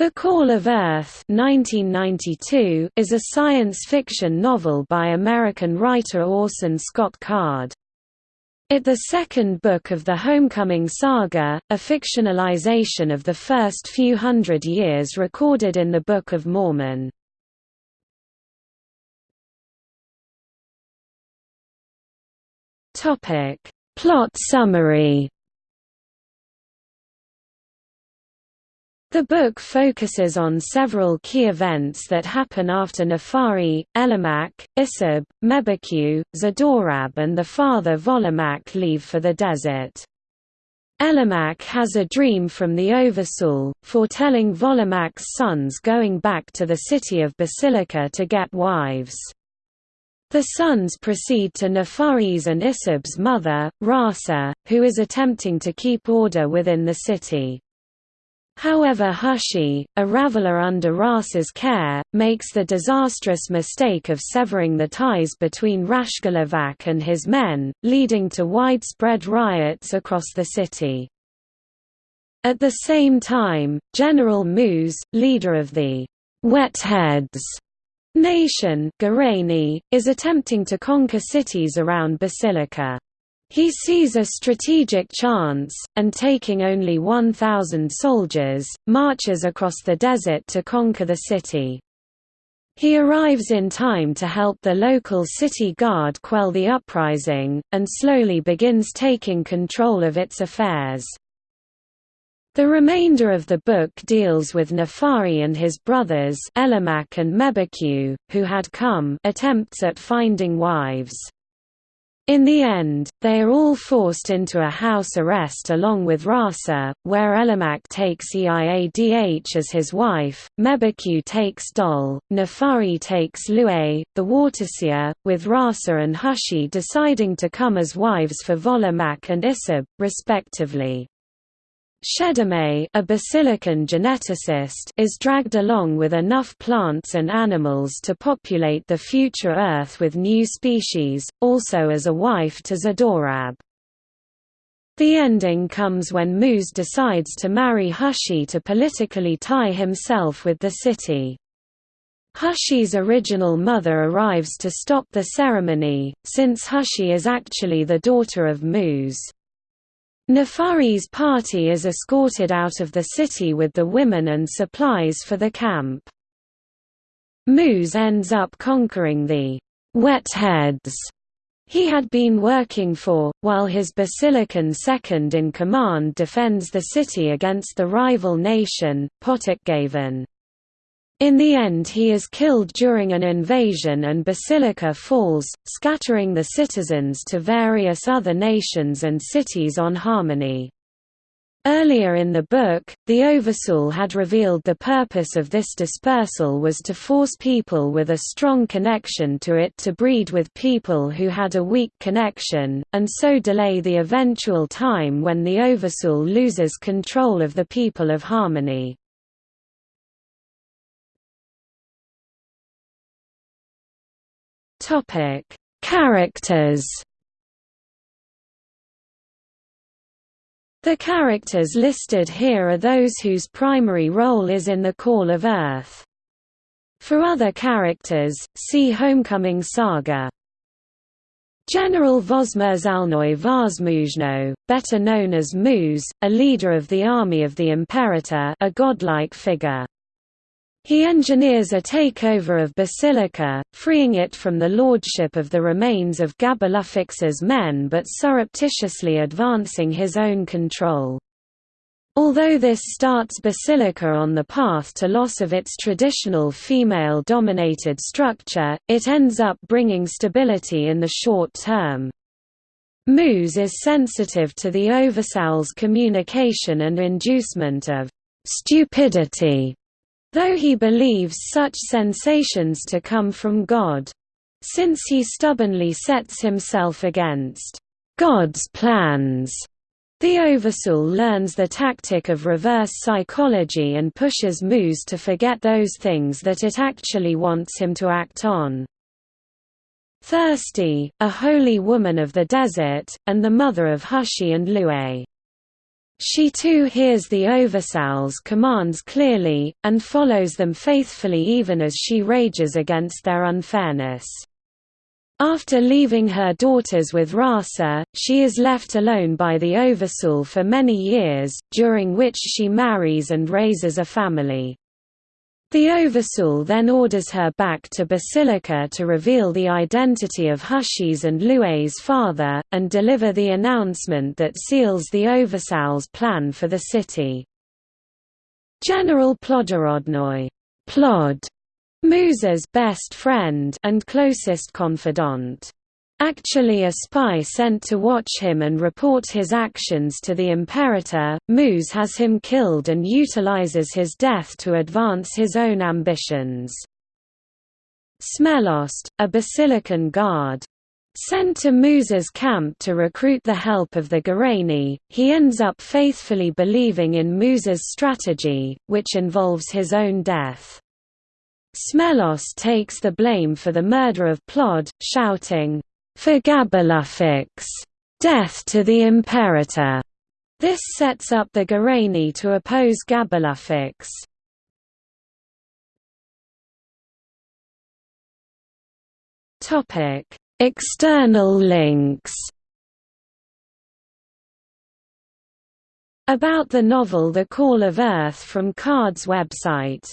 The Call of Earth 1992 is a science fiction novel by American writer Orson Scott Card. It the second book of the Homecoming Saga, a fictionalization of the first few hundred years recorded in the Book of Mormon. Plot summary The book focuses on several key events that happen after Nefari, Elemak, Issib, Mebbekew, Zdorab and the father Volemak leave for the desert. Elemak has a dream from the Oversoul, foretelling Volemak's sons going back to the city of Basilica to get wives. The sons proceed to Nefari's and Issib's mother, Rasa, who is attempting to keep order within the city. However Hushi, a raveler under Rasa's care, makes the disastrous mistake of severing the ties between Rashgallivak and his men, leading to widespread riots across the city. At the same time, General Muz, leader of the Wetheads nation is attempting to conquer cities around Basilica. He sees a strategic chance, and taking only 1,000 soldiers, marches across the desert to conquer the city. He arrives in time to help the local city guard quell the uprising, and slowly begins taking control of its affairs. The remainder of the book deals with Nefari and his brothers Elemak and Mebbekew, who had come attempts at finding wives. In the end, they are all forced into a house arrest along with Rasa, where Elemak takes Eiadh as his wife, Mebbekew takes Dol, Nefari takes Lue, the Waterseer, with Rasa and Hushi deciding to come as wives for Volemak and Issib, respectively. Shedemei a basilican geneticist is dragged along with enough plants and animals to populate the future Earth with new species, also as a wife to Zdorab. The ending comes when Muz decides to marry Hushi to politically tie himself with the city. Hushi's original mother arrives to stop the ceremony, since Hushi is actually the daughter of Muz. Nefari's party is escorted out of the city with the women and supplies for the camp. Muz ends up conquering the Wetheads he had been working for, while his Basilican second-in-command defends the city against the rival nation, Potokgavan. In the end he is killed during an invasion and Basilica falls, scattering the citizens to various other nations and cities on Harmony. Earlier in the book, the Oversoul had revealed the purpose of this dispersal was to force people with a strong connection to it to breed with people who had a weak connection, and so delay the eventual time when the Oversoul loses control of the people of Harmony. Topic: Characters. The characters listed here are those whose primary role is in the Call of Earth. For other characters, see Homecoming Saga. General Vosmerzalnoi Varsmuzhno, better known as Muz, a leader of the army of the Imperator a godlike figure. He engineers a takeover of Basilica, freeing it from the lordship of the remains of Gaballufix's men but surreptitiously advancing his own control. Although this starts Basilica on the path to loss of its traditional female-dominated structure, it ends up bringing stability in the short term. Muz is sensitive to the Oversoul's communication and inducement of stupidity though he believes such sensations to come from God. Since he stubbornly sets himself against God's plans, the Oversoul learns the tactic of reverse psychology and pushes Muz to forget those things that it actually wants him to act on. Thirsty, a holy woman of the desert, and the mother of Hushi and Lue. She too hears the Oversoul's commands clearly, and follows them faithfully even as she rages against their unfairness. After leaving her daughters with Rasa, she is left alone by the Oversoul for many years, during which she marries and raises a family. The Oversoul then orders her back to Basilica to reveal the identity of Hushi's and Lue's father, and deliver the announcement that seals the Oversoul's plan for the city. General Plodorodnoy Plod, Musa's best friend and closest confidant actually a spy sent to watch him and report his actions to the Imperator. Muz has him killed and utilizes his death to advance his own ambitions. Smelost, a Basilican guard, Sent to Musa's camp to recruit the help of the Gorayni, he ends up faithfully believing in Musa's strategy, which involves his own death. Smelost takes the blame for the murder of Plod, shouting, for Gaballufix, death to the Imperator. This sets up the Gorayni to oppose Gaballufix. Topic: External links. About the novel The Call of Earth from Card's website